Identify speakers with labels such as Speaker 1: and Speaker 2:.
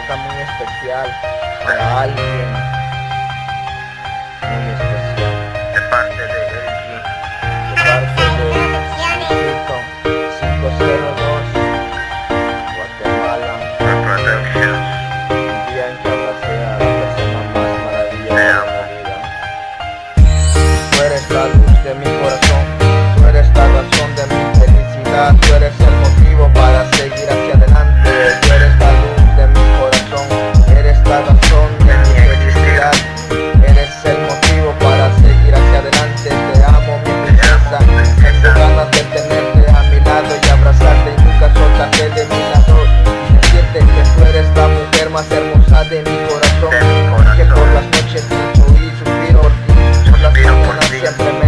Speaker 1: nota muy especial para alguien. Muy especial.
Speaker 2: De parte de Elgin.
Speaker 1: De parte de Hilton 502 Guatemala. Un día en que abracé a la persona más maravillosa de la vida. Tú eres algo. mi corazón, que por las noches lucho y suspiro por ti, por las mañanas siempre